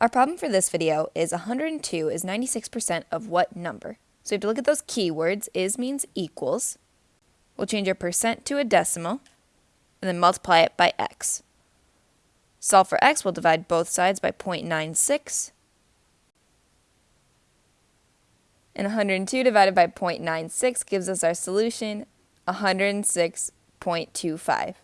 Our problem for this video is 102 is 96% of what number? So we have to look at those keywords. Is means equals. We'll change our percent to a decimal and then multiply it by x. Solve for x, we'll divide both sides by 0.96. And 102 divided by 0.96 gives us our solution, 106.25.